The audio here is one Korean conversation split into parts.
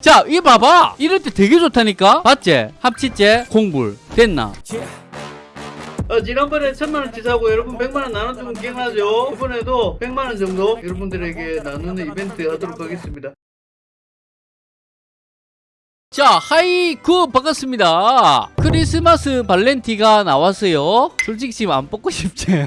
자, 이 봐봐. 이럴 때 되게 좋다니까? 봤지? 합치제, 공불. 됐나? 어, 지난번에 천만 원치 사고 여러분 백만 원 나눠주면 기억나죠? 이번에도 백만 원 정도 여러분들에게 나누는 이벤트 하도록 하겠습니다. 자, 하이구 반갑습니다. 크리스마스 발렌티가 나왔어요. 솔직히 지금 안 뽑고 싶지.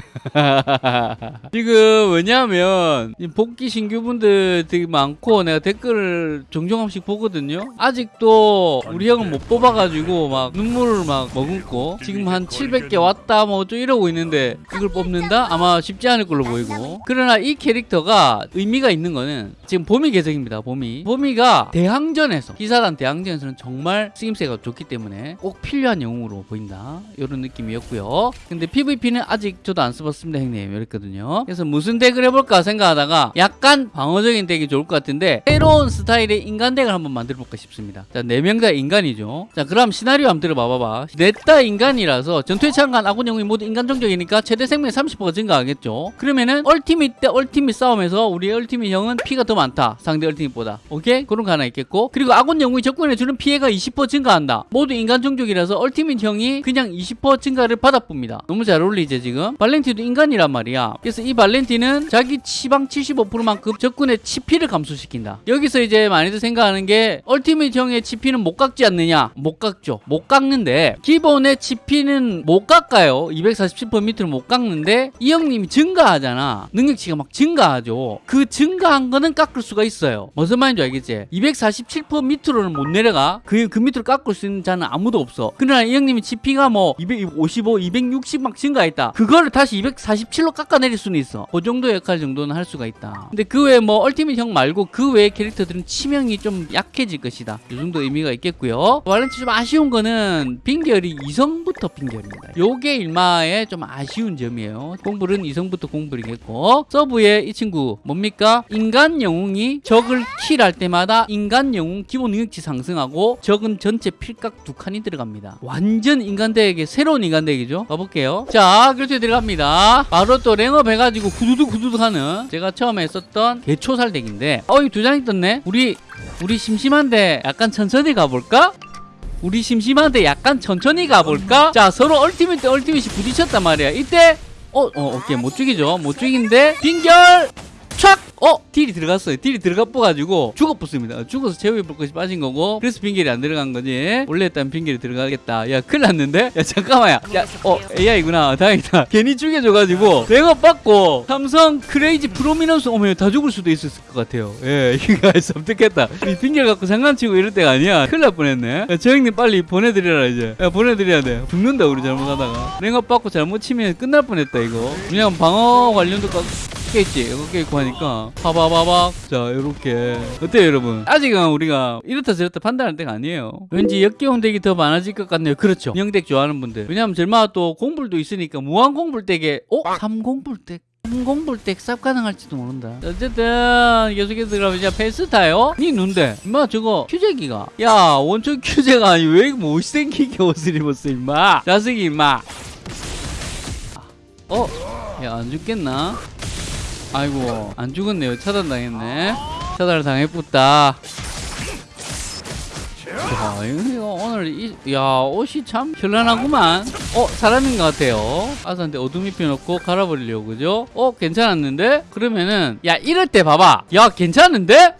지금 왜냐하면 이 복귀 신규분들 되게 많고 내가 댓글을 종종 한 번씩 보거든요. 아직도 우리 형은 못 뽑아가지고 막 눈물을 막 머금고 지금 한 700개 왔다 뭐 좀 이러고 있는데 이걸 뽑는다? 아마 쉽지 않을 걸로 보이고. 그러나 이 캐릭터가 의미가 있는 거는 지금 봄이 계정입니다. 봄이. 봄이가 대항전에서 기사단 대항전 에서는 정말 쓰임새가 좋기 때문에 꼭 필요한 영웅으로 보인다. 이런 느낌이었고요. 근데 PVP는 아직 저도 안 써봤습니다, 형님. 이랬거든요. 그래서 무슨 덱을 해볼까 생각하다가 약간 방어적인 덱이 좋을 것 같은데 새로운 스타일의 인간 덱을 한번 만들어볼까 싶습니다. 자, 네명다 인간이죠. 자, 그럼 시나리오 한번 들어봐봐봐. 넷다 인간이라서 전투에 참가한 아군 영웅이 모두 인간 종족이니까 최대 생명이 30%가 증가하겠죠. 그러면은 얼티밋 대 얼티밋 싸움에서 우리 얼티밋 형은 피가 더 많다. 상대 얼티밋보다. 오케이? 그런 거 하나 있겠고. 그리고 아군 영웅이 적군에 주는 피해가 20% 증가한다. 모두 인간 종족이라서 얼티밋 형이 그냥 20% 증가를 받아봅니다. 너무 잘 어울리죠, 지금? 발렌티도 인간이란 말이야. 그래서 이 발렌티는 자기 치방 75%만큼 적군의 치피를 감소시킨다. 여기서 이제 많이들 생각하는 게 얼티밋 형의 치피는 못 깎지 않느냐? 못 깎죠. 못 깎는데 기본의 치피는 못 깎아요. 247% 밑으로 못 깎는데 이 형님이 증가하잖아. 능력치가 막 증가하죠. 그 증가한 거는 깎을 수가 있어요. 무슨 말인지 알겠지? 247% 밑으로는 못 내려 가. 그, 그 밑으로 깎을 수 있는 자는 아무도 없어. 그러나 이 형님이 치피가 뭐 255, 260 막 증가했다. 그거를 다시 247로 깎아내릴 수는 있어. 그 정도 역할 정도는 할 수가 있다. 근데 그 외에 뭐 얼티밋 형 말고 그 외의 캐릭터들은 치명이 좀 약해질 것이다. 이 정도 의미가 있겠고요. 발렌티 좀 아쉬운 거는 빙결이 이성부터 빙결입니다. 요게 일마의 좀 아쉬운 점이에요. 공불은 이성부터 공불이겠고 서브에 이 친구 뭡니까? 인간 영웅이 적을 킬할 때마다 인간 영웅 기본 능력치 상승하고 적은 전체 필각 두 칸이 들어갑니다. 완전 인간덱의 새로운 인간덱이죠. 가볼게요. 자, 결투에 들어갑니다. 바로 또 랭업 해가지고 구두둑 구두둑 하는 제가 처음에 썼던 개초살 덱인데 어, 이 두 장이 떴네? 우리 우리 심심한데 약간 천천히 가볼까? 우리 심심한데 약간 천천히 가볼까? 자 서로 ultimate 대 ultimate이 부딪혔단 말이야 이때 어, 어 오케이 못 죽이죠 못 죽이는데 빙결 촥! 어? 딜이 들어갔어요. 딜이 들어가 뻐가지고 죽어붙습니다. 죽어서 제우의 불꽃이 빠진 거고 그래서 빙결이 안 들어간 거지. 원래 했다면 빙결이 들어가겠다. 야 큰일 났는데? 야 잠깐만 야. 야 어 AI구나. 다행이다. 괜히 죽여줘가지고 내가 받고 삼성 crazy prominence 오면 다 죽을 수도 있었을 것 같아요. 예 이거 섬뜩했다. 이 빙결 갖고 장난치고 이럴 때가 아니야. 큰일 날 뻔했네. 야, 저 형님 빨리 보내드려라 이제. 야 보내드려야 돼. 죽는다 우리 잘못하다가. 랭업 받고 잘못 치면 끝날 뻔했다 이거. 그냥 방어 관련도 깎... 겠지? 이거 깼고 하니까 파바바박 자 요렇게. 어때요 여러분? 아직은 우리가 이렇다 저렇다 판단할 때가 아니에요. 왠지 역기용 덱이 더 많아질 것 같네요. 그렇죠. 영덱 좋아하는 분들. 왜냐면 절마 또 공불도 있으니까 무한 공불 덱에 어? 3공불 덱 공불덱 쌉 가능할지도 모른다. 어쨌든 계속해서 그러면 이제 페스타요? 니 눈데. 임마 저거 큐제기가. 야 원초 큐제가 아니 왜 못생기게 옷을 입었어 임마? 자식이 임마. 어? 야 안 죽겠나? 아이고 안 죽었네요 차단 당했네 차단을 당했붙다 야, 이거 오늘 이, 야 옷이 참 현란하구만 어 사람인 것 같아요 아사한테 어둠 입혀놓고 갈아버리려고 그죠 어 괜찮았는데 그러면은 야 이럴 때 봐봐 야 괜찮은데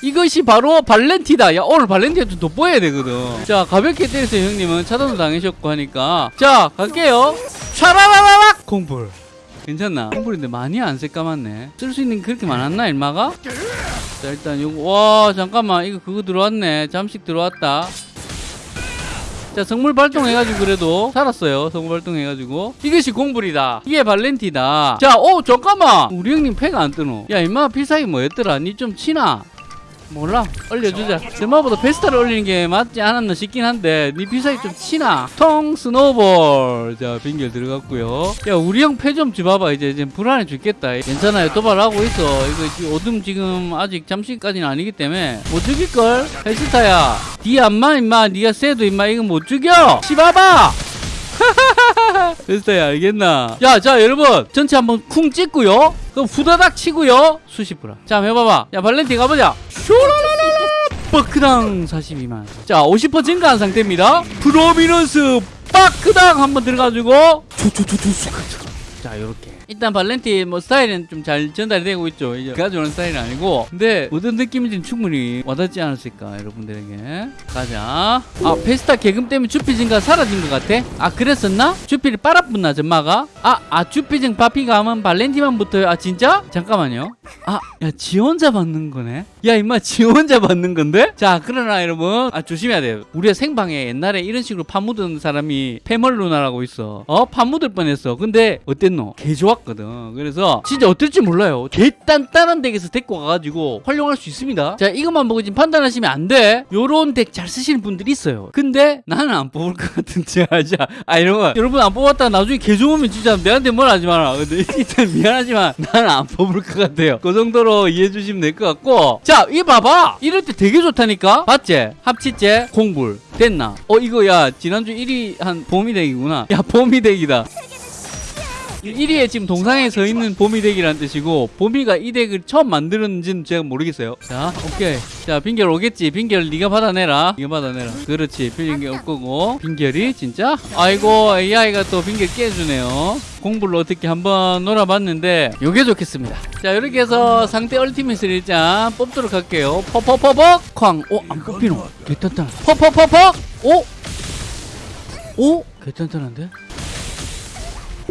이것이 바로 발렌티다. 야, 오늘 발렌티가 좀 돋보여야 되거든. 자, 가볍게 때리세요, 형님은. 차단도 당하셨고 하니까. 자, 갈게요. 촤라라라락! 공불. 괜찮나? 콩불인데 많이 안 새까맣네. 쓸 수 있는 게 그렇게 많았나 일마가? 자 일단 요거 와 잠깐만. 이거 그거 들어왔네. 잠식 들어왔다. 자 성물 발동해가지고 그래도 살았어요. 성물 발동해가지고. 이것이 공불이다. 이게 발렌티다. 자오 잠깐만. 우리 형님 패가 안 뜨노? 야 임마 필살기 뭐였더라? 니 좀 치나 몰라. 올려주자. 제마보다 베스타를 올리는 게 맞지 않았나 싶긴 한데 니 비사기 좀 치나. 통 스노볼. 자 빙결 들어갔고요. 야 우리 형 패좀 줘봐봐. 이제 이제 불안해 죽겠다. 괜찮아요. 도발하고 있어. 이거 어둠 지금 아직 잠시까지는 아니기 때문에 못 죽일걸? 헬스타야. 디 안마 임마. 니가 세도 임마. 이거 못 죽여. 씹어봐 됐어요 알겠나? 야자 여러분 전체 한번 쿵 찍고요. 그럼 후다닥 치고요. 수십 프라 자 해봐봐. 야 발렌티 가보자. 빡크당 42만. 자50% 증가한 상태입니다. 프로미넌스 빡크당 한번 들어가지고. 자 요렇게 일단 발렌티 뭐 스타일은 좀 잘 전달이 되고 있죠. 이제 가져오는 스타일은 아니고. 근데 어떤 느낌인지는 충분히 와닿지 않았을까 여러분들에게. 가자. 아 페스타 개금 때문에 주피증가 사라진 것 같아? 아 그랬었나? 주피를 빨아붙나 전마가? 아, 아 주피증 바피가 하면 발렌티만 붙어요. 아 진짜? 잠깐만요. 아 야 지 혼자 받는 거네? 야 임마 지 혼자 받는 건데? 자 그러나 여러분. 아 조심해야 돼요. 우리가 생방에 옛날에 이런 식으로 파묻은 사람이 페멀루나라고 있어. 어 파묻을 뻔했어. 근데 어땠노? 개 좋았 거든. 그래서 진짜 어떨지 몰라요. 개 단단한 덱에서 데리고 가가지고 활용할 수 있습니다. 자 이것만 보고 지금 판단하시면 안돼. 요런 덱 잘 쓰시는 분들이 있어요. 근데 나는 안 뽑을 것 같은데 자, 아 이런 거. 여러분 안 뽑았다가 나중에 개 좋으면 진짜 내한테 뭘 하지 마라. 근데 일단 미안하지만 나는 안 뽑을 것 같아요. 그 정도로 이해해 주시면 될 것 같고. 자이 봐봐. 이럴 때 되게 좋다니까. 봤지? 합치제 공불. 됐나? 어 이거 야 지난주 1위 한 봄이 덱이구나. 야 봄이 덱이다 1위에 지금 동상에 서 있는 봄이덱이라는 뜻이고 봄이가 이 덱을 처음 만들었는지는 제가 모르겠어요. 자 오케이. 자 빙결 오겠지. 빙결 네가 받아내라. 네가 받아내라. 그렇지. 빙결 올 거고. 빙결이 진짜? 아이고 AI가 또 빙결 깨주네요. 공부를 어떻게 한번 놀아봤는데 요게 좋겠습니다. 자 이렇게 해서 상대 ultimate을 일단 뽑도록 할게요. 퍼퍼퍼벅! 쾅 오 안 뽑히노. 개탄탄 퍼퍼퍼벅! 오? 오? 개탄탄한데?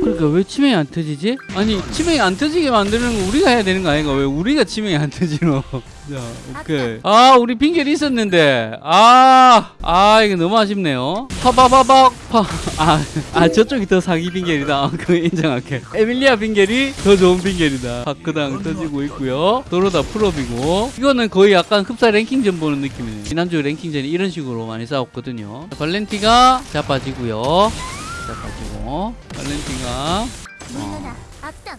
그러니까 왜 치명이 안 터지지? 아니 치명이 안 터지게 만드는 거 우리가 해야 되는 거 아닌가? 왜 우리가 치명이 안 터지노? 자 오케이. 아 우리 빙결이 있었는데. 아아 아, 이거 너무 아쉽네요. 파바바박 파아 아, 저쪽이 더 사기 핑계리다. 그거 인정할게. 에밀리아 핑계리 더 좋은 핑계리다. 바크당 터지고 있고요. 도로다 풀업이고. 이거는 거의 약간 흡사 랭킹전 보는 느낌이네요 지난주 랭킹전이 이런 식으로 많이 싸웠거든요. 발렌티가 자빠지고요 자빠지고 발렌티가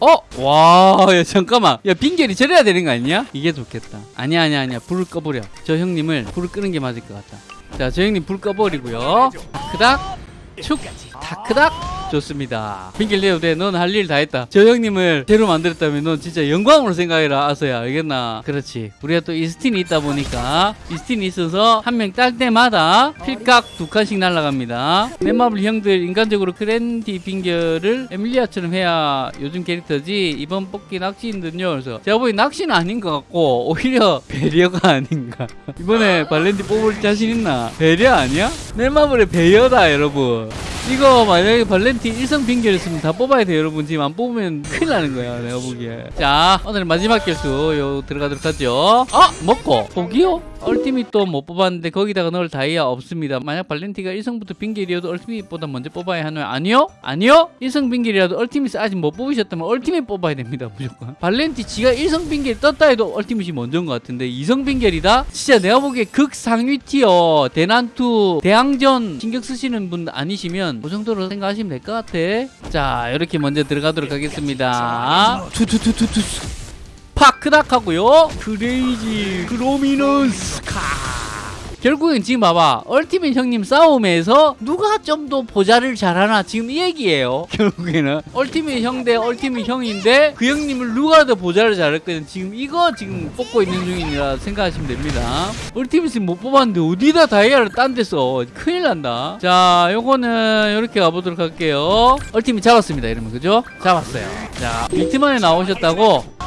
어? 와, 야, 잠깐만. 야, 빙결이 저래야 되는 거 아니야? 이게 좋겠다. 아니야, 아니야, 아니야. 불을 꺼버려. 저 형님을 불을 끄는 게 맞을 것 같다. 자, 저 형님 불 꺼버리고요. 크닥, 축, 다크닥. 좋습니다. 빙결 내도 돼. 넌 할 일 다 했다. 저 형님을 제로 만들었다면 넌 진짜 영광으로 생각해라, 아서야. 알겠나? 그렇지. 우리가 또 이스틴이 있다 보니까 이스틴이 있어서 한 명 딸 때마다 필각 두 칸씩 날아갑니다. 넷마블 형들 인간적으로 크랜디 빙결을 에밀리아처럼 해야 요즘 캐릭터지 이번 뽑기 낚시인들요. 그래서 제가 보기 낚시는 아닌 것 같고 오히려 배려가 아닌가. 이번에 발렌디 뽑을 자신 있나? 배려 아니야? 넷마블의 배려다 여러분. 이거 만약에 발렌티 일성 빙결이었으면 다 뽑아야 돼요 여러분. 지금 안 뽑으면 큰일 나는 거야 내가 보기에. 자 오늘 마지막 결수 요 들어가도록 하죠. 아 먹고 포기요? 얼티밋도 못 뽑았는데 거기다가 넣을 다이아 없습니다 만약 발렌티가 1성부터 빙결이어도 얼티밋보다 먼저 뽑아야 하나요? 아니요? 아니요? 1성 빙결이라도 얼티밋 아직 못 뽑으셨다면 얼티밋 뽑아야 됩니다 무조건 발렌티 지가 1성 빙결 떴다 해도 얼티밋이 먼저인 것 같은데 2성 빙결이다? 진짜 내가 보기에 극상위 티어 대난투 대항전 신경 쓰시는 분 아니시면 그 정도로 생각하시면 될 것 같아 자 이렇게 먼저 들어가도록 하겠습니다 투투투투투 파크닥 하고요. 크레이지. 크로미너스 카. 결국엔 지금 봐봐. 얼티밋 형님 싸움에서 누가 좀 더 보자를 잘하나 지금 이 얘기예요. 결국에는 얼티밋 형 대 얼티밋 형인데 그 형님을 누가 더 보자를 잘했거든. 지금 이거 지금 뽑고 있는 중이라 생각하시면 됩니다. 얼티밋은 못 뽑았는데 어디다 다이아를 딴 데서 큰일 난다. 자 요거는 이렇게 가보도록 할게요. 얼티밋 잡았습니다. 이러면 그죠? 잡았어요. 자 이틀 만에 나오셨다고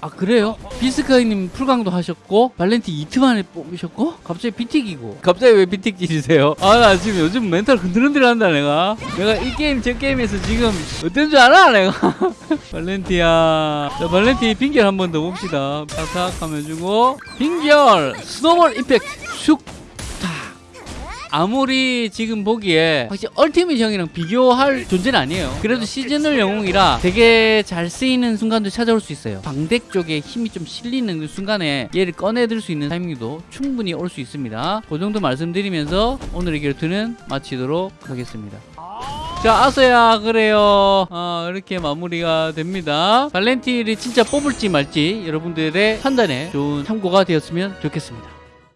아 그래요? 비스카이님 풀강도 하셨고 발렌티 이틀 만에 뽑으셨고? 갑자기 비틱이고. 갑자기 왜 비틱 지르세요? 아 나 지금 요즘 멘탈 흔들흔들한다 내가. 내가 이 게임 저 게임에서 지금 어떤 줄 알아 내가? 발렌티야. 자 발렌티 빙결 한 번 더 봅시다. 탁탁 하면 주고 빙결! snowball impact 슉 아무리 지금 보기에 확실히 ultimate 형이랑 비교할 존재는 아니에요. 그래도 seasonal 영웅이라 되게 잘 쓰이는 순간도 찾아올 수 있어요. 방덱 쪽에 힘이 좀 실리는 그 순간에 얘를 꺼내들 수 있는 타이밍도 충분히 올 수 있습니다. 그 정도 말씀드리면서 오늘의 결투는 마치도록 하겠습니다. 자 아서야 그래요. 어, 이렇게 마무리가 됩니다. 발렌티를 진짜 뽑을지 말지 여러분들의 판단에 좋은 참고가 되었으면 좋겠습니다